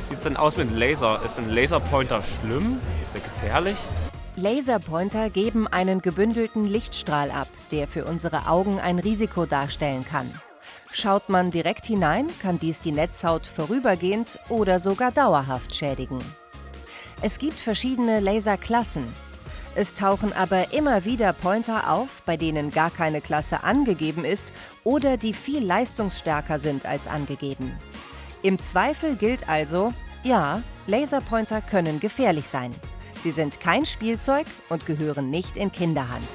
Wie sieht es denn aus mit Laser? Ist ein Laserpointer schlimm? Ist er gefährlich? Laserpointer geben einen gebündelten Lichtstrahl ab, der für unsere Augen ein Risiko darstellen kann. Schaut man direkt hinein, kann dies die Netzhaut vorübergehend oder sogar dauerhaft schädigen. Es gibt verschiedene Laserklassen. Es tauchen aber immer wieder Pointer auf, bei denen gar keine Klasse angegeben ist oder die viel leistungsstärker sind als angegeben. Im Zweifel gilt also, ja, Laserpointer können gefährlich sein. Sie sind kein Spielzeug und gehören nicht in Kinderhand.